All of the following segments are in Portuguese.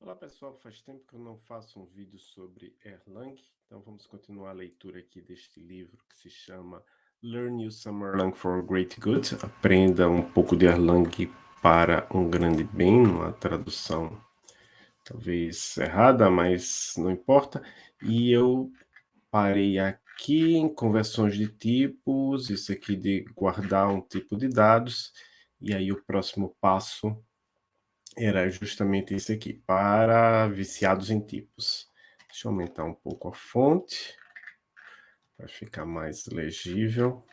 Olá pessoal, faz tempo que eu não faço um vídeo sobre Erlang, então vamos continuar a leitura aqui deste livro que se chama Learn You Some Erlang for Great Good, aprenda um pouco de Erlang para um grande bem, uma tradução talvez errada, mas não importa, e eu parei aqui em conversões de tipos, isso aqui de guardar um tipo de dados, e aí o próximo passo era justamente esse aqui, para viciados em tipos. Deixa eu aumentar um pouco a fonte, para ficar mais legível.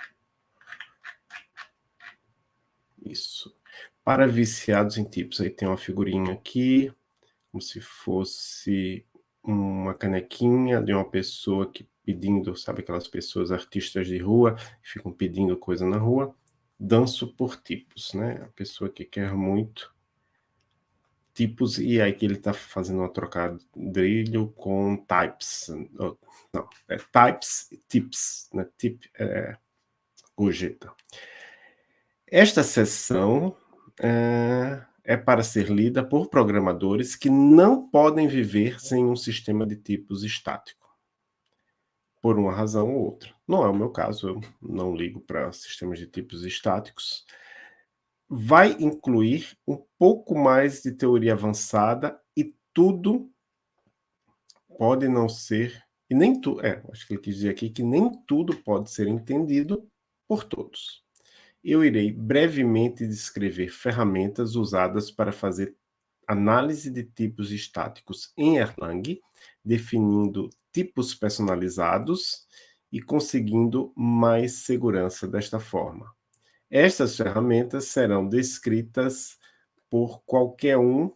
Isso. Para viciados em tipos, aí tem uma figurinha aqui, como se fosse uma canequinha de uma pessoa que pedindo, sabe aquelas pessoas artistas de rua, que ficam pedindo coisa na rua, danço por tipos, né? A pessoa que quer muito tipos, e aí que ele está fazendo uma trocadilho com types. Não, é types e tips, né? Tip é gorjeta. Esta sessão é, é para ser lida por programadores que não podem viver sem um sistema de tipos estático. Por uma razão ou outra. Não é o meu caso, eu não ligo para sistemas de tipos estáticos vai incluir um pouco mais de teoria avançada e tudo pode não ser, e nem tudo, é, acho que ele quis dizer aqui que nem tudo pode ser entendido por todos. Eu irei brevemente descrever ferramentas usadas para fazer análise de tipos estáticos em Erlang, definindo tipos personalizados e conseguindo mais segurança desta forma. Estas ferramentas serão descritas por qualquer um.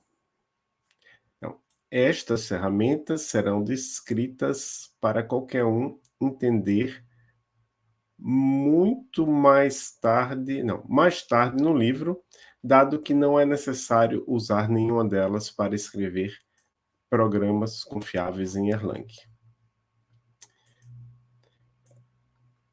Não, estas ferramentas serão descritas para qualquer um entender muito mais tarde, não, mais tarde no livro, dado que não é necessário usar nenhuma delas para escrever programas confiáveis em Erlang.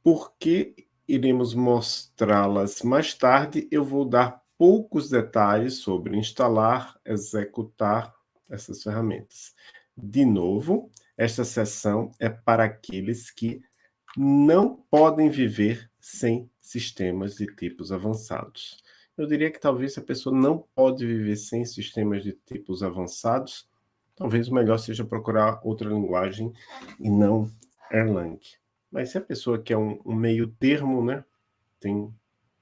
Por que iremos mostrá-las mais tarde. Eu vou dar poucos detalhes sobre instalar, executar essas ferramentas. De novo, esta sessão é para aqueles que não podem viver sem sistemas de tipos avançados. Eu diria que talvez a pessoa não pode viver sem sistemas de tipos avançados, talvez o melhor seja procurar outra linguagem e não Erlang. Mas se a pessoa quer um, um meio termo, né, tem,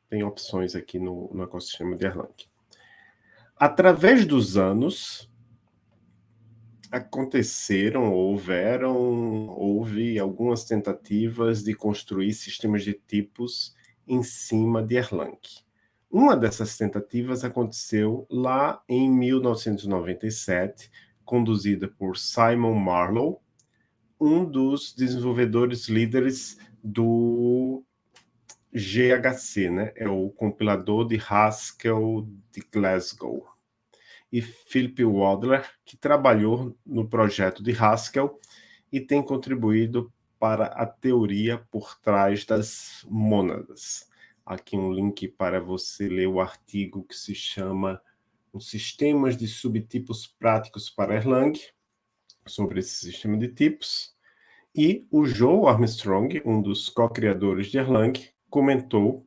tem opções aqui no, no ecossistema de Erlang. Através dos anos, aconteceram, houveram, houve algumas tentativas de construir sistemas de tipos em cima de Erlang. Uma dessas tentativas aconteceu lá em 1997, conduzida por Simon Marlowe, um dos desenvolvedores líderes do GHC, né? É o compilador de Haskell de Glasgow. E Philip Wadler, que trabalhou no projeto de Haskell e tem contribuído para a teoria por trás das mônadas. Aqui um link para você ler o artigo que se chama Os Sistemas de Subtipos Práticos para Erlang, sobre esse sistema de tipos. E o Joe Armstrong, um dos co-criadores de Erlang, comentou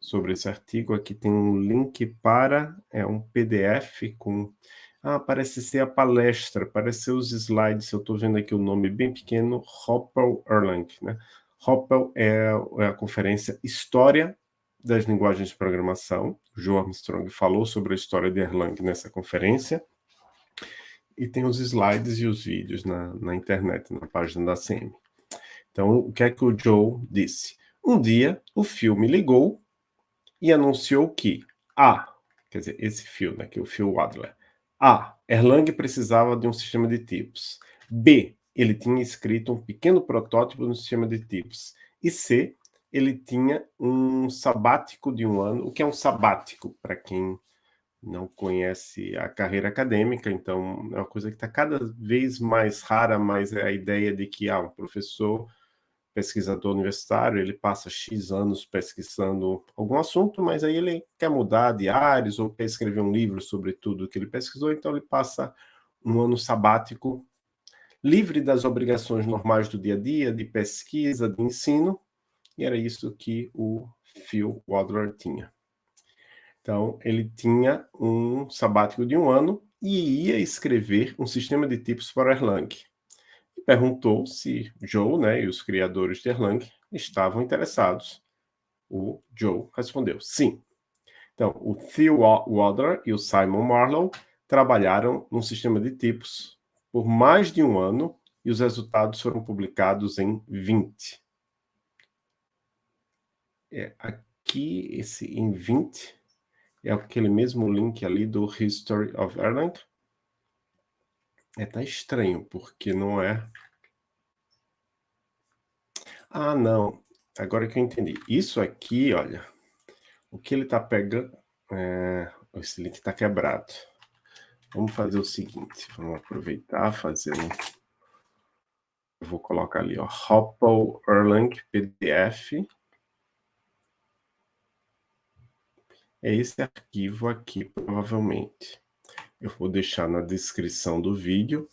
sobre esse artigo. Aqui tem um link para é um PDF com... Ah, parece ser a palestra, parece ser os slides. Eu estou vendo aqui o nome bem pequeno, Hoppel Erlang. Né? Hoppel é, é a conferência História das Linguagens de Programação. Joe Armstrong falou sobre a história de Erlang nessa conferência e tem os slides e os vídeos na, na internet, na página da CM. Então, o que é que o Joe disse? Um dia, o filme ligou e anunciou que A, quer dizer, esse fio, né, que é o fio Adler, A, Erlang precisava de um sistema de tipos. B, ele tinha escrito um pequeno protótipo no sistema de tipos. E C, ele tinha um sabático de um ano. O que é um sabático, para quem não conhece a carreira acadêmica, então é uma coisa que está cada vez mais rara, mas é a ideia de que ah, um professor, pesquisador universitário, ele passa X anos pesquisando algum assunto, mas aí ele quer mudar de áreas ou quer escrever um livro sobre tudo que ele pesquisou, então ele passa um ano sabático, livre das obrigações normais do dia a dia, de pesquisa, de ensino, e era isso que o Phil Wadler tinha. Então, ele tinha um sabático de um ano e ia escrever um sistema de tipos para Erlang. E perguntou se Joe né, e os criadores de Erlang estavam interessados. O Joe respondeu sim. Então, o Phil Wadler e o Simon Marlowe trabalharam num sistema de tipos por mais de um ano e os resultados foram publicados em 20. É, aqui, esse em 20, é aquele mesmo link ali do History of Erlang. É, tá estranho, porque não é... Ah, não. Agora que eu entendi. Isso aqui, olha, o que ele tá pegando... É... Esse link tá quebrado. Vamos fazer o seguinte, vamos aproveitar, fazer um... Vou colocar ali, ó, Hopple Erlang PDF. É esse arquivo aqui, provavelmente. Eu vou deixar na descrição do vídeo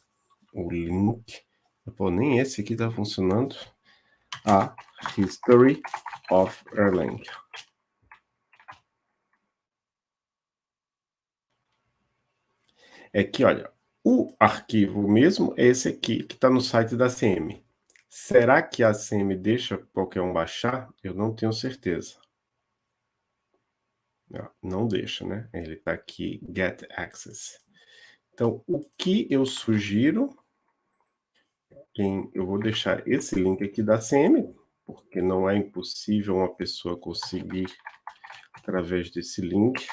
o link. Pô, nem esse aqui está funcionando. A History of Erlang. É que, olha, o arquivo mesmo é esse aqui, que está no site da CM. Será que a CM deixa qualquer um baixar? Eu não tenho certeza. Não deixa, né? Ele está aqui, Get Access. Então, o que eu sugiro, quem, eu vou deixar esse link aqui da CM, porque não é impossível uma pessoa conseguir através desse link,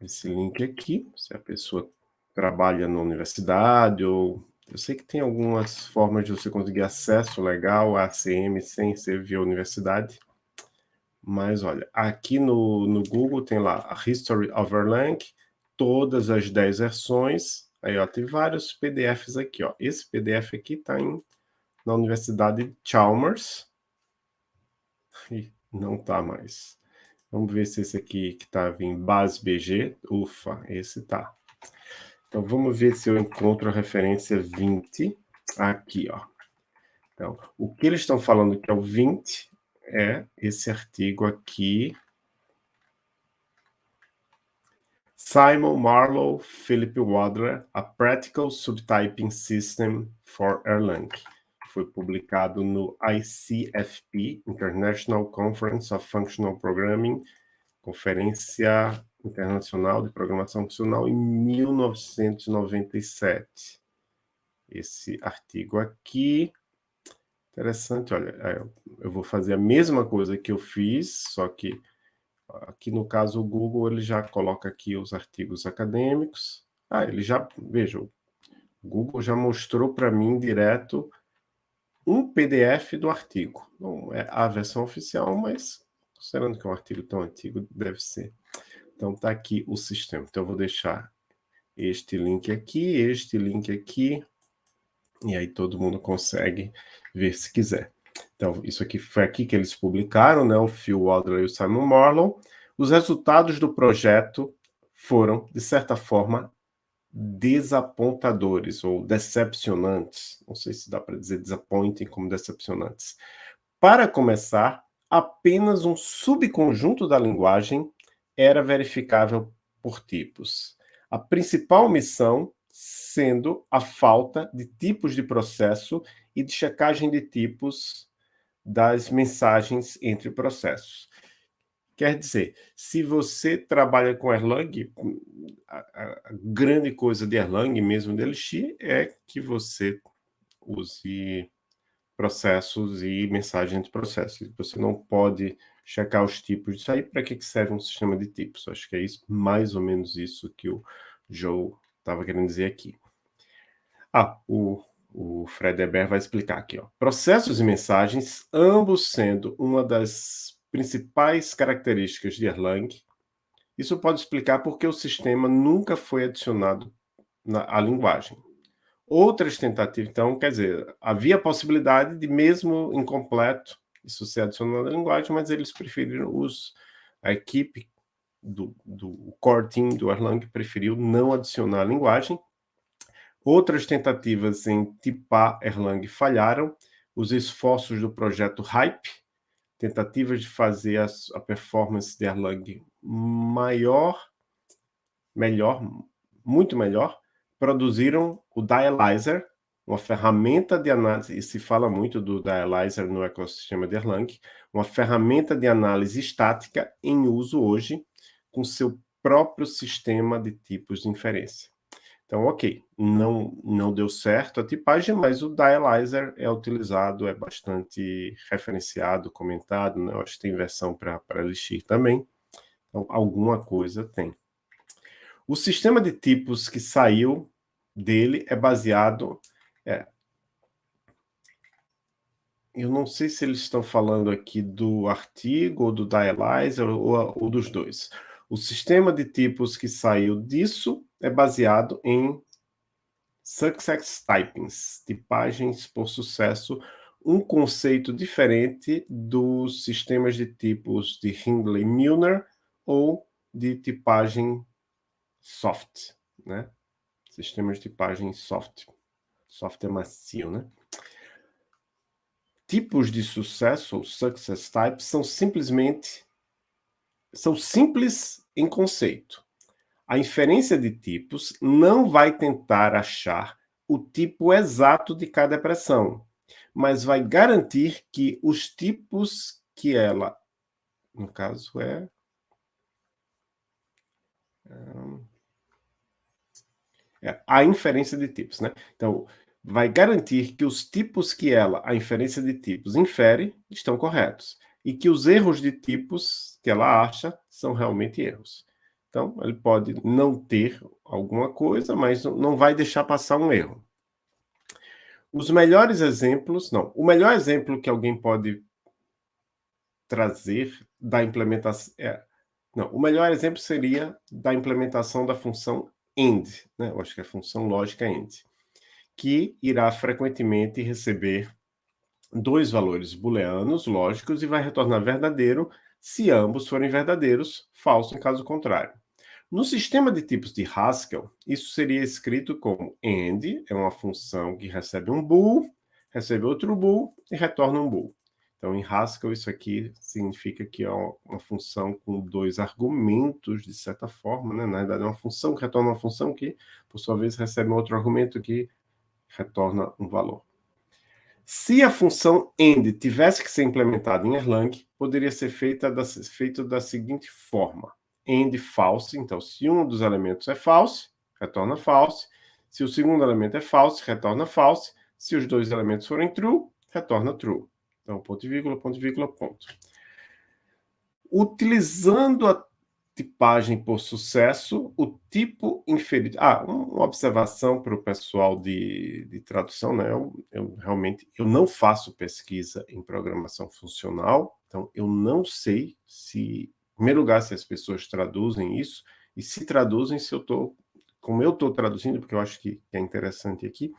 esse link aqui, se a pessoa trabalha na universidade ou... Eu sei que tem algumas formas de você conseguir acesso legal à CM sem ser via universidade, mas olha, aqui no, no Google tem lá a History of Erlang, todas as 10 versões. Aí, ó, tem vários PDFs aqui, ó. Esse PDF aqui está na Universidade de Chalmers. E não está mais. Vamos ver se esse aqui que estava em BASBG. Ufa, esse tá. Então, vamos ver se eu encontro a referência 20 aqui, ó. Então, o que eles estão falando que é o 20 é esse artigo aqui. Simon Marlowe, Philip Wadler, A Practical Subtyping System for Erlang. Foi publicado no ICFP, International Conference of Functional Programming, Conferência Internacional de Programação Funcional, em 1997. Esse artigo aqui Interessante, olha, eu vou fazer a mesma coisa que eu fiz, só que aqui no caso o Google ele já coloca aqui os artigos acadêmicos. Ah, ele já, veja, o Google já mostrou para mim direto um PDF do artigo. Não é a versão oficial, mas considerando que é um artigo tão antigo, deve ser. Então está aqui o sistema. Então eu vou deixar este link aqui, este link aqui, e aí todo mundo consegue ver se quiser. Então, isso aqui foi aqui que eles publicaram, né, o Phil Wadler e o Simon Marlowe. Os resultados do projeto foram, de certa forma, desapontadores ou decepcionantes. Não sei se dá para dizer disappointing como decepcionantes. Para começar, apenas um subconjunto da linguagem era verificável por tipos. A principal missão sendo a falta de tipos de processo e de checagem de tipos das mensagens entre processos. Quer dizer, se você trabalha com Erlang, a, a grande coisa de Erlang, mesmo de Elixir, é que você use processos e mensagens entre processos. Você não pode checar os tipos disso aí. Para que serve um sistema de tipos? Acho que é isso, mais ou menos isso que o Joe estava querendo dizer aqui. Ah, o, o Fred Eber vai explicar aqui. Ó. Processos e mensagens, ambos sendo uma das principais características de Erlang. Isso pode explicar porque o sistema nunca foi adicionado na, à linguagem. Outras tentativas, então, quer dizer, havia a possibilidade de, mesmo incompleto, isso ser adicionado à linguagem, mas eles preferiram, os, a equipe do, do core team do Erlang preferiu não adicionar a linguagem. Outras tentativas em tipar Erlang falharam. Os esforços do projeto Hype, tentativas de fazer a, a performance de Erlang maior, melhor, muito melhor, produziram o Dialyzer, uma ferramenta de análise, e se fala muito do Dialyzer no ecossistema de Erlang, uma ferramenta de análise estática em uso hoje, com seu próprio sistema de tipos de inferência. Então, ok, não, não deu certo a tipagem, mas o Dialyzer é utilizado, é bastante referenciado, comentado, né? Eu acho que tem versão para Elixir também. Então, alguma coisa tem. O sistema de tipos que saiu dele é baseado... É, eu não sei se eles estão falando aqui do artigo, ou do Dialyzer, ou, ou dos dois. O sistema de tipos que saiu disso é baseado em Success Typings, tipagens por sucesso, um conceito diferente dos sistemas de tipos de Hindley-Milner ou de tipagem soft, né? Sistemas de tipagem soft. Soft é macio, né? Tipos de sucesso, ou success types, são simplesmente são simples em conceito. A inferência de tipos não vai tentar achar o tipo exato de cada expressão, mas vai garantir que os tipos que ela, no caso é... é a inferência de tipos, né? Então, vai garantir que os tipos que ela, a inferência de tipos, infere, estão corretos e que os erros de tipos que ela acha são realmente erros. Então, ele pode não ter alguma coisa, mas não vai deixar passar um erro. Os melhores exemplos, não, o melhor exemplo que alguém pode trazer da implementação, é, não, o melhor exemplo seria da implementação da função AND, né? eu acho que é a função lógica AND, que irá frequentemente receber dois valores booleanos lógicos e vai retornar verdadeiro se ambos forem verdadeiros, falso em caso contrário. No sistema de tipos de Haskell, isso seria escrito como AND, é uma função que recebe um bool, recebe outro bool e retorna um bool. Então, em Haskell, isso aqui significa que é uma função com dois argumentos, de certa forma, né? Na verdade, é uma função que retorna uma função que, por sua vez, recebe um outro argumento que retorna um valor. Se a função end tivesse que ser implementada em Erlang, poderia ser feita da, feito da seguinte forma. End false, então se um dos elementos é false, retorna false. Se o segundo elemento é false, retorna false. Se os dois elementos forem true, retorna true. Então, ponto e vírgula, ponto e vírgula, ponto. Utilizando a tipagem por sucesso, o tipo inferido... Ah, uma observação para o pessoal de, de tradução, né? Eu, eu, realmente eu não faço pesquisa em programação funcional, então eu não sei se, em primeiro lugar, se as pessoas traduzem isso, e se traduzem, se eu estou, como eu estou traduzindo, porque eu acho que é interessante aqui,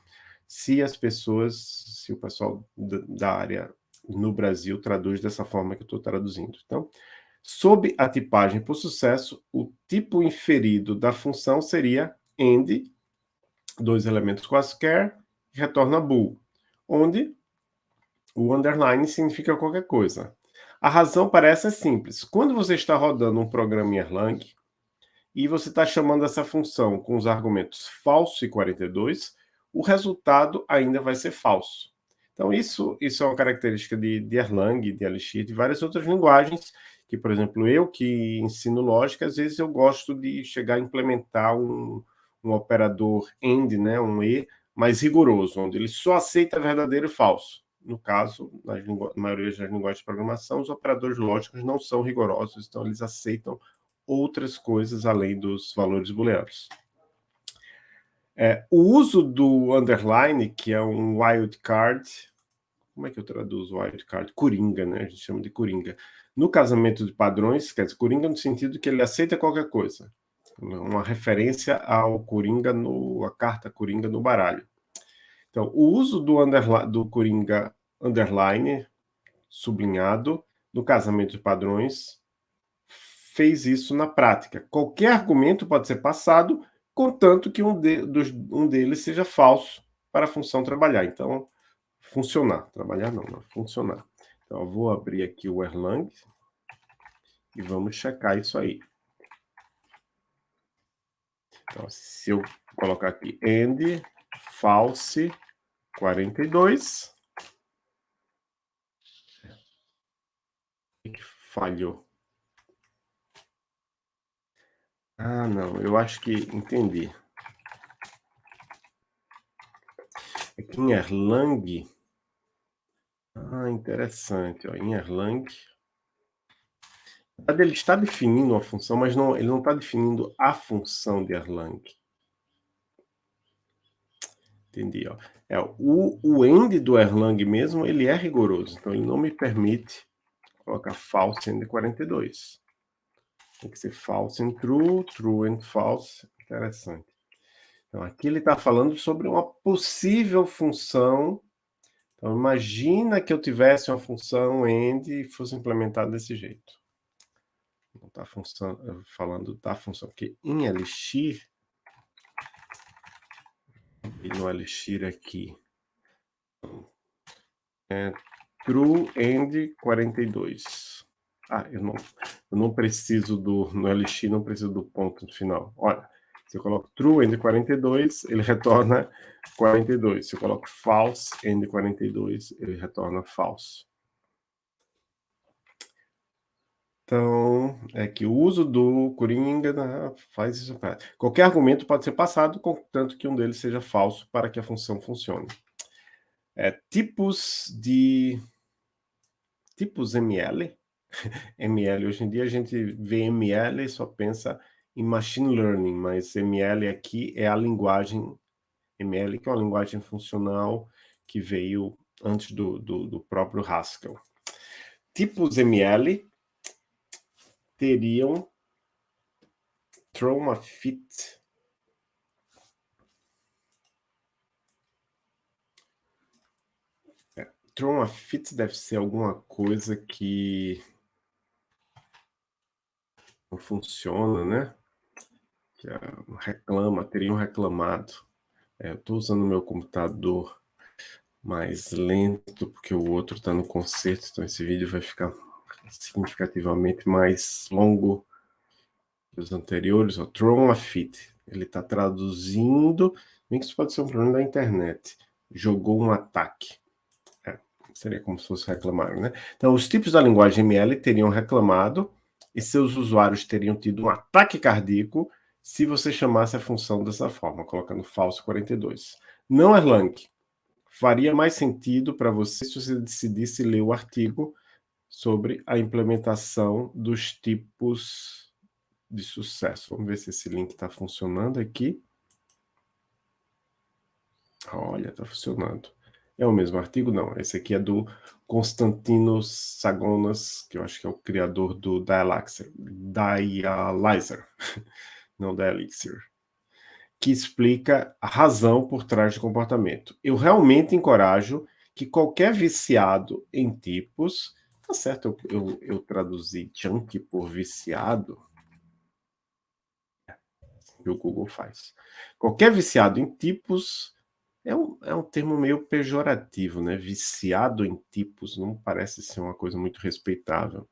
se as pessoas, se o pessoal da área no Brasil traduz dessa forma que eu estou traduzindo. Então, Sob a tipagem por sucesso, o tipo inferido da função seria end, dois elementos quaisquer, retorna bool, onde o underline significa qualquer coisa. A razão parece é simples. Quando você está rodando um programa em Erlang e você está chamando essa função com os argumentos falso e 42, o resultado ainda vai ser falso. Então, isso, isso é uma característica de, de Erlang, de Elixir, de várias outras linguagens, que, por exemplo, eu que ensino lógica, às vezes eu gosto de chegar a implementar um, um operador AND, né, um E, mais rigoroso, onde ele só aceita verdadeiro e falso. No caso, na maioria das linguagens de programação, os operadores lógicos não são rigorosos, então eles aceitam outras coisas além dos valores booleanos. É, o uso do underline, que é um wildcard, como é que eu traduzo wildcard? Coringa, né? A gente chama de coringa. No casamento de padrões, quer dizer, Coringa no sentido que ele aceita qualquer coisa. Uma referência ao Coringa, no, a carta Coringa no baralho. Então, o uso do, do Coringa underline, sublinhado, no casamento de padrões, fez isso na prática. Qualquer argumento pode ser passado, contanto que um, de, dos, um deles seja falso para a função trabalhar. Então, funcionar. Trabalhar não, não funcionar. Então, eu vou abrir aqui o Erlang e vamos checar isso aí. Então, se eu colocar aqui end false 42, falhou. Ah, não, eu acho que entendi. Aqui em Erlang. Ah, interessante. Ó, em Erlang. Ele está definindo uma função, mas não, ele não está definindo a função de Erlang. Entendi. Ó. É, o, o end do Erlang mesmo, ele é rigoroso. Então, ele não me permite colocar false end 42. Tem que ser false and true, true and false. Interessante. Então, aqui ele está falando sobre uma possível função. Então, imagina que eu tivesse uma função end e fosse implementada desse jeito. Não está falando da função, porque em Elixir, e no Elixir aqui, é true end 42. Ah, eu não, eu não preciso do, no Elixir, não preciso do ponto final. Olha, se eu coloco true end 42, ele retorna 42. Se eu coloco false end 42, ele retorna false. Então, é que o uso do Coringa né, faz isso. Qualquer argumento pode ser passado, contanto que um deles seja falso para que a função funcione. É, tipos de... Tipos ML ML. Hoje em dia a gente vê ML e só pensa em Machine Learning, mas ML aqui é a linguagem ML, que é uma linguagem funcional que veio antes do, do, do próprio Haskell. Tipos ML teriam trauma fit é, trauma fit deve ser alguma coisa que não funciona, né? Que reclama, teriam reclamado. É, estou usando o meu computador mais lento, porque o outro está no concerto, então esse vídeo vai ficar significativamente mais longo que os anteriores. O Tron Fit, ele está traduzindo, bem que isso pode ser um problema da internet. Jogou um ataque. É, seria como se fosse reclamar, né? Então, os tipos da linguagem ML teriam reclamado e seus usuários teriam tido um ataque cardíaco se você chamasse a função dessa forma, colocando falso 42. Não, Erlang, faria mais sentido para você se você decidisse ler o artigo sobre a implementação dos tipos de sucesso. Vamos ver se esse link está funcionando aqui. Olha, está funcionando. É o mesmo artigo? Não, esse aqui é do Constantino Sagonas, que eu acho que é o criador do Dialyzer, Dialyzer não Dialixir, que explica a razão por trás do comportamento. Eu realmente encorajo que qualquer viciado em tipos, tá certo, eu, eu, eu traduzi junk por viciado, que o Google faz. Qualquer viciado em tipos é um, é um termo meio pejorativo, né? Viciado em tipos, não parece ser uma coisa muito respeitável.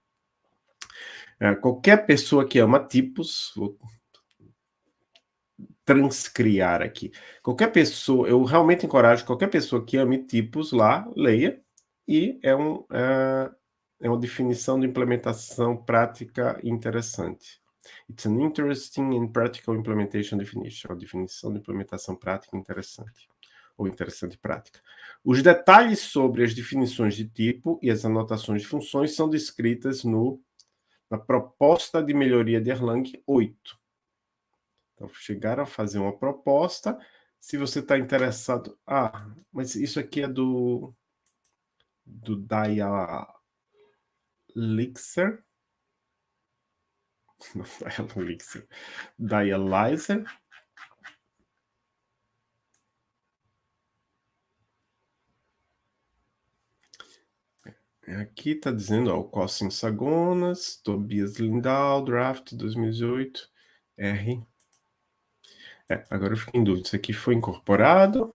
É, qualquer pessoa que ama tipos, vou transcriar aqui. Qualquer pessoa, eu realmente encorajo qualquer pessoa que ame tipos lá, leia, e é, um, é, é uma definição de implementação prática interessante. It's an interesting and practical implementation definition. Uma definição de implementação prática interessante ou interessante prática. Os detalhes sobre as definições de tipo e as anotações de funções são descritas no, na proposta de melhoria de Erlang 8. Então, chegaram a fazer uma proposta. Se você está interessado... Ah, mas isso aqui é do, do Dialixer. Não, Dialixer. Dialyzer. Aqui está dizendo, ó, o Cossin Sagonas, Tobias Lindau, Draft 2018, R. É, agora eu fico em dúvida, isso aqui foi incorporado.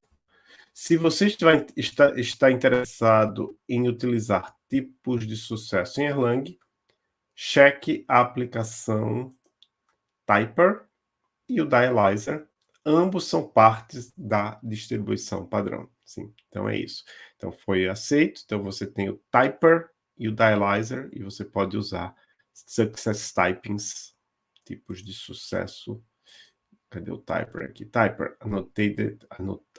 Se você está, está interessado em utilizar tipos de sucesso em Erlang, cheque a aplicação Typer e o Dialyzer. Ambos são partes da distribuição padrão. Sim, então é isso. Então foi aceito, então você tem o Typer e o Dialyzer, e você pode usar Success Typings, tipos de sucesso Cadê o typer aqui? Typer, annotated,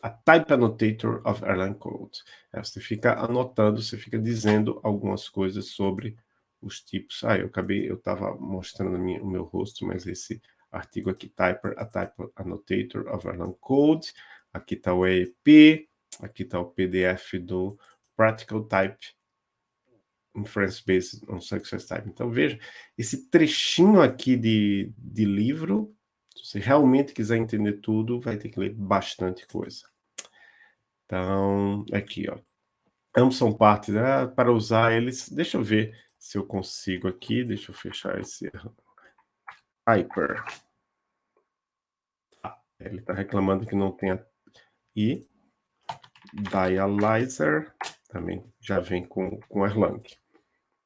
a type annotator of Erlang code. É, você fica anotando, você fica dizendo algumas coisas sobre os tipos. Ah, eu acabei, eu estava mostrando minha, o meu rosto, mas esse artigo aqui, Typer, a type annotator of Erlang code. Aqui está o EEP, aqui está o PDF do Practical Type Inference Based on Success Type. Então, veja, esse trechinho aqui de, de livro se realmente quiser entender tudo, vai ter que ler bastante coisa. Então, aqui, ó. Ambos são partes, né? para usar eles. Deixa eu ver se eu consigo aqui. Deixa eu fechar esse Hyper. Ah, ele está reclamando que não tem a... E Dialyzer também já vem com, com Erlang.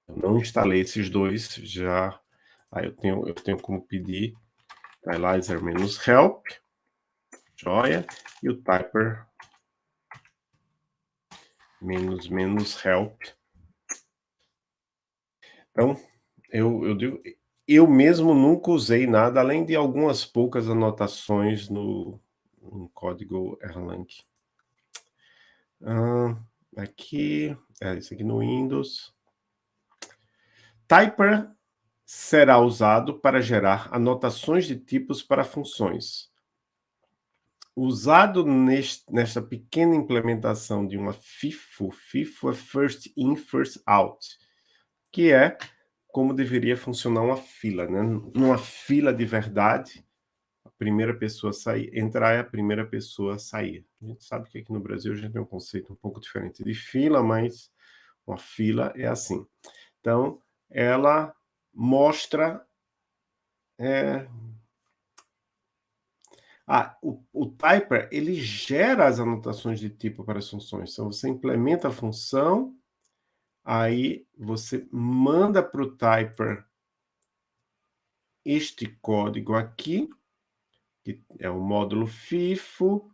Eu não instalei esses dois já. Aí eu tenho, eu tenho como pedir Dialyzer menos help, joia, e o typer menos menos help. Então, eu, eu digo, eu mesmo nunca usei nada, além de algumas poucas anotações no, no código Erlang. Ah, aqui, é isso aqui no Windows. Typer será usado para gerar anotações de tipos para funções. Usado neste, nesta pequena implementação de uma FIFO, FIFO é First In, First Out, que é como deveria funcionar uma fila. Né? Numa fila de verdade, a primeira pessoa sair, entrar é a primeira pessoa sair. A gente sabe que aqui no Brasil a gente tem um conceito um pouco diferente de fila, mas uma fila é assim. Então, ela mostra... É... Ah, o, o typer, ele gera as anotações de tipo para as funções. Então, você implementa a função, aí você manda para o typer este código aqui, que é o módulo FIFO,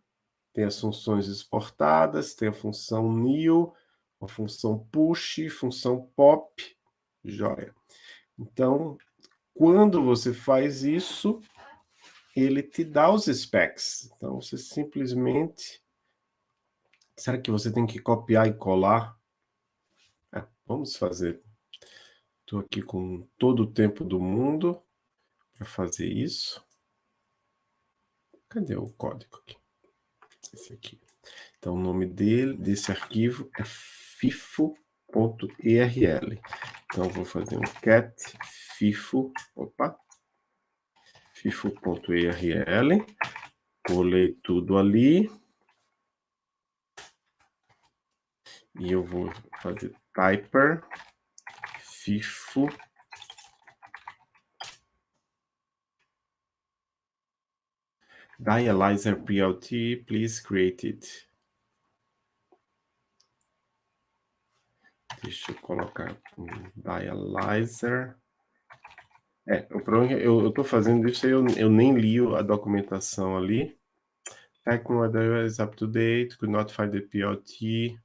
tem as funções exportadas, tem a função new, a função push, função pop, joia. Então, quando você faz isso, ele te dá os specs. Então, você simplesmente... Será que você tem que copiar e colar? É, vamos fazer. Estou aqui com todo o tempo do mundo para fazer isso. Cadê o código aqui? Esse aqui. Então, o nome dele, desse arquivo é FIFO .erl. Então, vou fazer um cat fifo, opa, fifo.erl, colei tudo ali, e eu vou fazer typer fifo dialyzer PLT, please create it. Deixa eu colocar um dialyzer. É, o problema é que eu estou fazendo isso, eu, eu nem li a documentação ali. Techno is up to date, could not find the PLT.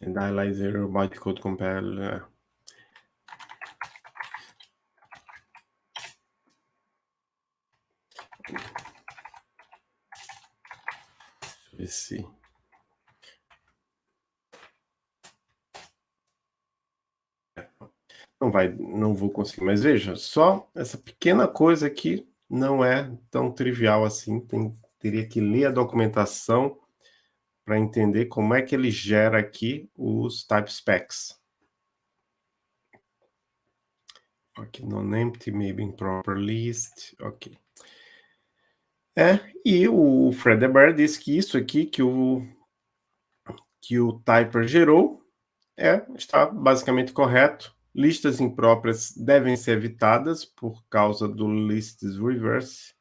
And dialyzer bytecode compile. ver se... Não vai, não vou conseguir, mas veja, só essa pequena coisa aqui não é tão trivial assim, tem, teria que ler a documentação para entender como é que ele gera aqui os type specs. Ok, non-empty, maybe improper list, ok. É, e o Fred Eber diz que isso aqui que o que o typer gerou, é, está basicamente correto. Listas impróprias devem ser evitadas por causa do lists reverse,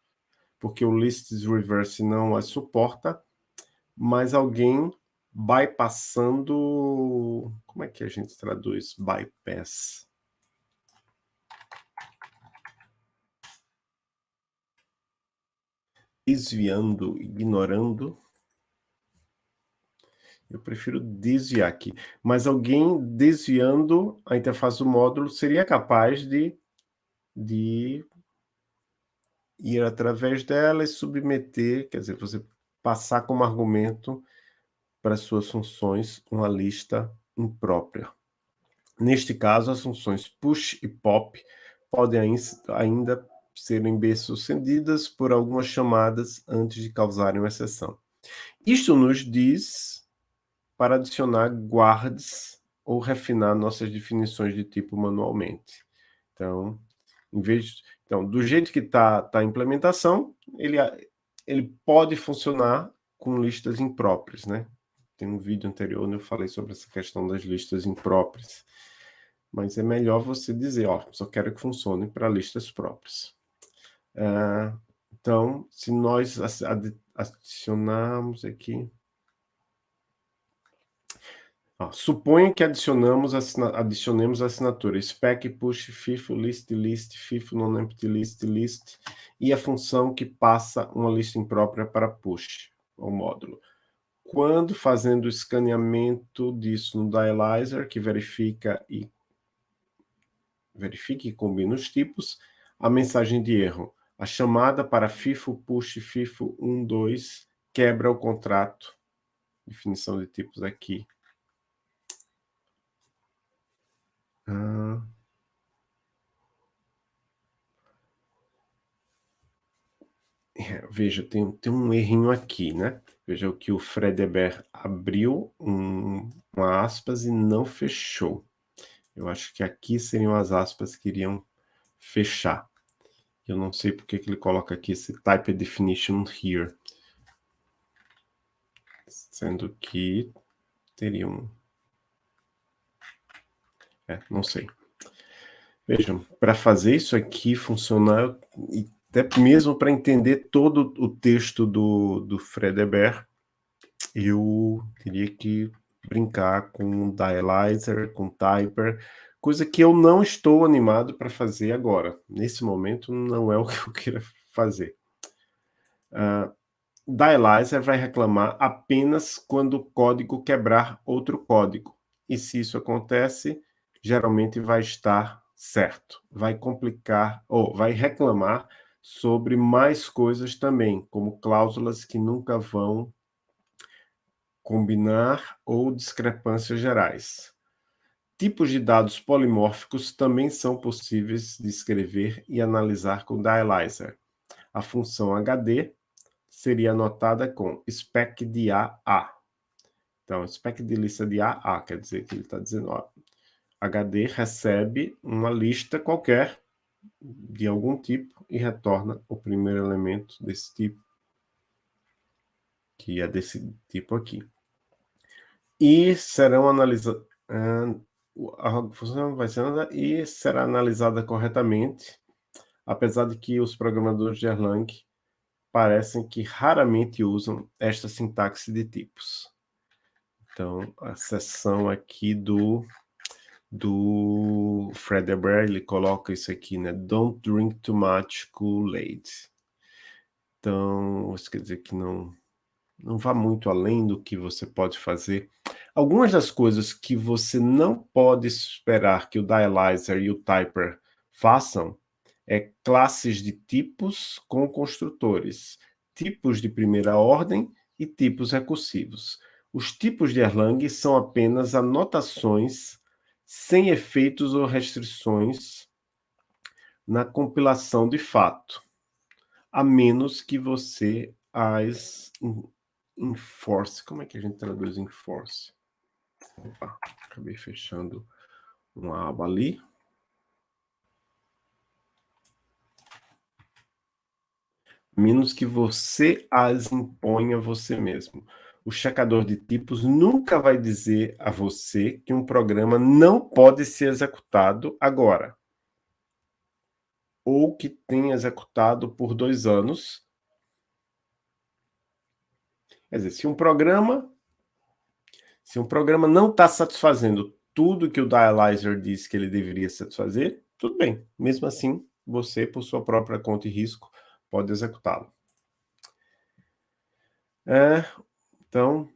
porque o lists reverse não as suporta, mas alguém bypassando... Como é que a gente traduz bypass? Desviando, ignorando. Eu prefiro desviar aqui. Mas alguém desviando a interface do módulo seria capaz de, de ir através dela e submeter, quer dizer, você passar como argumento para suas funções uma lista imprópria. Neste caso, as funções push e pop podem ainda serem bem-sucedidas por algumas chamadas antes de causarem uma exceção. Isto nos diz para adicionar guards ou refinar nossas definições de tipo manualmente. Então, em vez de, então do jeito que está tá a implementação, ele, ele pode funcionar com listas impróprias, né? Tem um vídeo anterior onde eu falei sobre essa questão das listas impróprias. Mas é melhor você dizer, ó, só quero que funcione para listas próprias. Uh, então, se nós adicionarmos aqui... Ó, suponha que adicionamos adicionemos a assinatura spec push FIFO list list FIFO non empty list list e a função que passa uma lista imprópria para push ao módulo quando fazendo o escaneamento disso no Dialyzer, que verifica e verifica e combina os tipos, a mensagem de erro. A chamada para FIFO push FIFO 12 quebra o contrato. Definição de tipos aqui. Ah. Veja, tem, tem um errinho aqui, né? Veja o que o Fredeber abriu um, uma aspas e não fechou. Eu acho que aqui seriam as aspas que iriam fechar. Eu não sei porque que ele coloca aqui esse type definition here. Sendo que teriam... É, não sei. Vejam, para fazer isso aqui funcionar, e até mesmo para entender todo o texto do, do Fredeber, eu teria que brincar com Dialyzer, com Typer, coisa que eu não estou animado para fazer agora. Nesse momento, não é o que eu queira fazer. Uh, Dialyzer vai reclamar apenas quando o código quebrar outro código. E se isso acontece, geralmente vai estar certo. Vai complicar, ou vai reclamar sobre mais coisas também, como cláusulas que nunca vão combinar ou discrepâncias gerais. Tipos de dados polimórficos também são possíveis de escrever e analisar com Dialyzer. A função HD seria anotada com spec de A a. Então, spec de lista de A a, quer dizer que ele está dizendo, ó, HD recebe uma lista qualquer de algum tipo e retorna o primeiro elemento desse tipo, que é desse tipo aqui. E serão analisados... A função vai ser e será analisada corretamente, apesar de que os programadores de Erlang parecem que raramente usam esta sintaxe de tipos. Então, a seção aqui do do Fred Eber, ele coloca isso aqui, né? Don't drink too much Kool-Aid. Então, isso quer dizer que não, não vá muito além do que você pode fazer. Algumas das coisas que você não pode esperar que o Dialyzer e o Typer façam é classes de tipos com construtores, tipos de primeira ordem e tipos recursivos. Os tipos de Erlang são apenas anotações sem efeitos ou restrições na compilação de fato, a menos que você as enforce. Como é que a gente traduz enforce? Opa, acabei fechando uma aba ali. Menos que você as imponha você mesmo. O checador de tipos nunca vai dizer a você que um programa não pode ser executado agora. Ou que tenha executado por dois anos Quer dizer, se um programa, se um programa não está satisfazendo tudo que o dialyzer disse que ele deveria satisfazer, tudo bem. Mesmo assim, você, por sua própria conta e risco, pode executá-lo. É, então,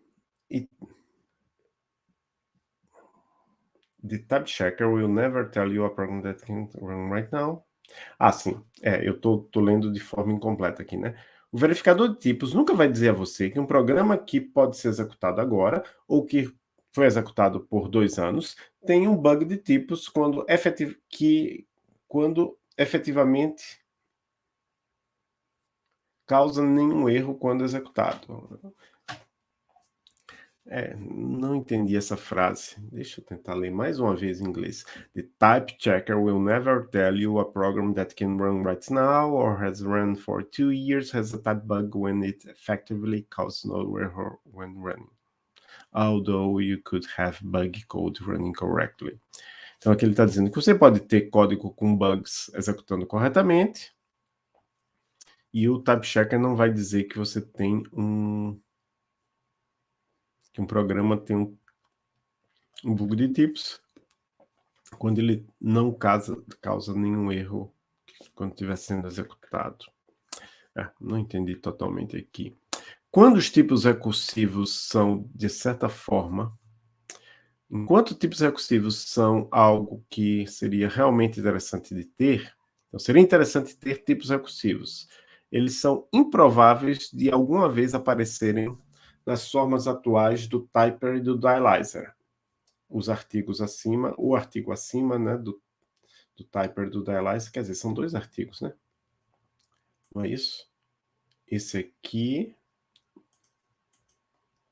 the type checker will never tell you a program that can run right now. Ah, sim. É, eu tô lendo de forma incompleta aqui, né? O verificador de tipos nunca vai dizer a você que um programa que pode ser executado agora ou que foi executado por dois anos tem um bug de tipos quando, efetiv que, quando efetivamente causa nenhum erro quando executado. É, não entendi essa frase. Deixa eu tentar ler mais uma vez em inglês. The type checker will never tell you a program that can run right now or has run for two years has a type bug when it effectively causes no error when running. Although you could have bug code running correctly. Então aqui ele está dizendo que você pode ter código com bugs executando corretamente, e o type checker não vai dizer que você tem um que um programa tem um, um bug de tipos quando ele não causa, causa nenhum erro quando estiver sendo executado. É, não entendi totalmente aqui. Quando os tipos recursivos são, de certa forma, enquanto tipos recursivos são algo que seria realmente interessante de ter, então seria interessante ter tipos recursivos. Eles são improváveis de alguma vez aparecerem nas formas atuais do Typer e do Dialyzer. Os artigos acima, o artigo acima né, do, do Typer e do Dialyzer, quer dizer, são dois artigos, né? Não é isso? Esse aqui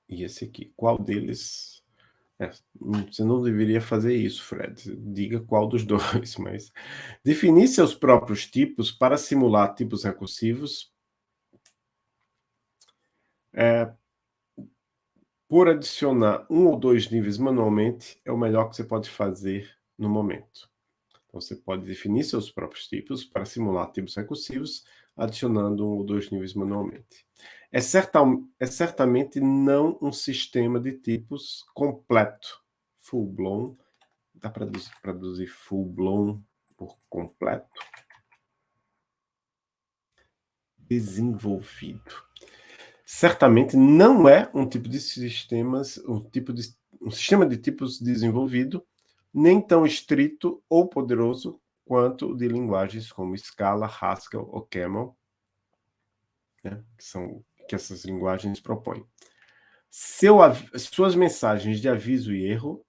e esse aqui. Qual deles... É, você não deveria fazer isso, Fred. Diga qual dos dois, mas... Definir seus próprios tipos para simular tipos recursivos é, por adicionar um ou dois níveis manualmente, é o melhor que você pode fazer no momento. Então, você pode definir seus próprios tipos para simular tipos recursivos, adicionando um ou dois níveis manualmente. É, certa, é certamente não um sistema de tipos completo, full-blown. Dá para traduzir full-blown por completo? Desenvolvido certamente não é um tipo de sistemas, um tipo de um sistema de tipos desenvolvido, nem tão estrito ou poderoso quanto o de linguagens como Scala, Haskell ou Camel, né, que são que essas linguagens propõem. Seu, suas mensagens de aviso e erro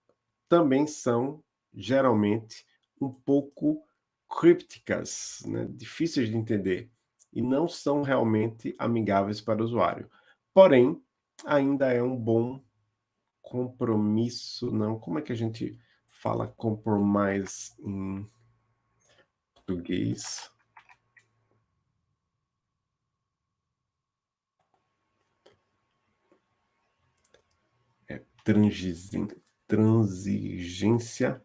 também são, geralmente, um pouco crípticas, né, difíceis de entender, e não são realmente amigáveis para o usuário. Porém, ainda é um bom compromisso, não? Como é que a gente fala compromise em português? É transigência,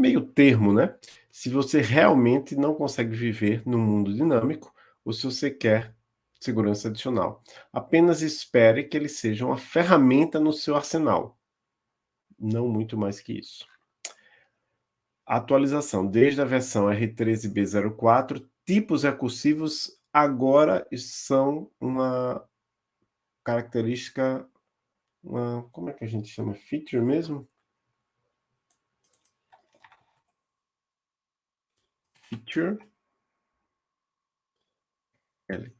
meio termo, né? se você realmente não consegue viver no mundo dinâmico ou se você quer segurança adicional. Apenas espere que ele seja uma ferramenta no seu arsenal. Não muito mais que isso. atualização. Desde a versão R13B04, tipos recursivos agora são uma característica, uma, como é que a gente chama? Feature mesmo? Feature,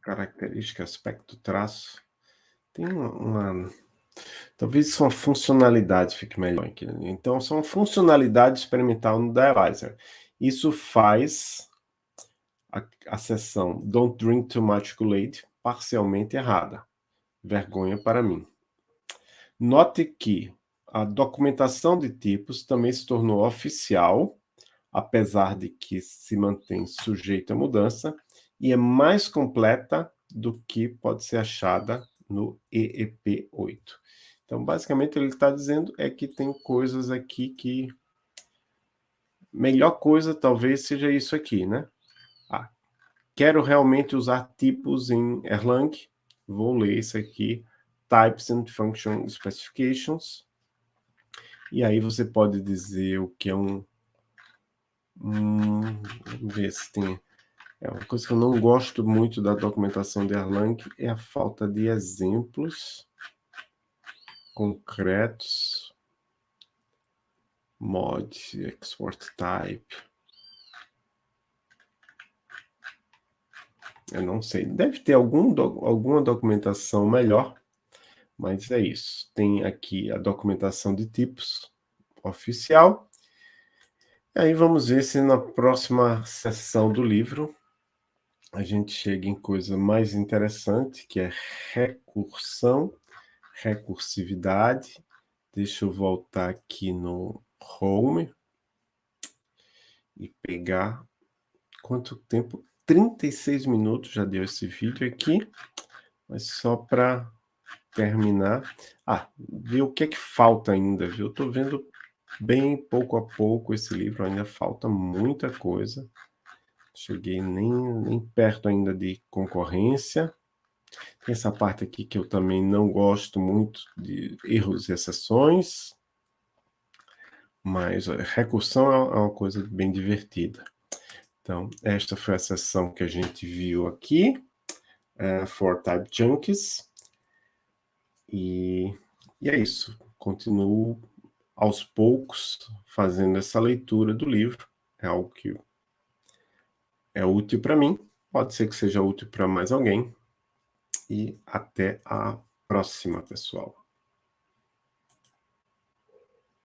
característica, aspecto, traço. Tem uma, uma, Talvez uma funcionalidade fique melhor aqui. Né? Então, são funcionalidade experimental no Dialyzer. Isso faz a, a seção Don't Drink Too Much Kool-Aid parcialmente errada. Vergonha para mim. Note que a documentação de tipos também se tornou oficial apesar de que se mantém sujeito à mudança, e é mais completa do que pode ser achada no EEP8. Então, basicamente, ele está dizendo é que tem coisas aqui que... Melhor coisa talvez seja isso aqui, né? Ah, quero realmente usar tipos em Erlang, vou ler isso aqui, Types and Function Specifications, e aí você pode dizer o que é um... um vamos ver se tem... É uma coisa que eu não gosto muito da documentação de Erlang é a falta de exemplos concretos. Mod, export type. Eu não sei. Deve ter algum alguma documentação melhor, mas é isso. Tem aqui a documentação de tipos oficial. E aí vamos ver se na próxima sessão do livro a gente chega em coisa mais interessante, que é recursão, recursividade. Deixa eu voltar aqui no Home e pegar quanto tempo? 36 minutos já deu esse vídeo aqui, mas só para terminar. Ah, ver o que é que falta ainda, viu? Eu estou vendo bem pouco a pouco esse livro, ainda falta muita coisa. Cheguei nem, nem perto ainda de concorrência. Tem essa parte aqui que eu também não gosto muito de erros e exceções. Mas recursão é uma coisa bem divertida. Então, esta foi a sessão que a gente viu aqui, uh, for type junkies. E, e é isso. Continuo aos poucos fazendo essa leitura do livro. É algo que é útil para mim, pode ser que seja útil para mais alguém. E até a próxima, pessoal.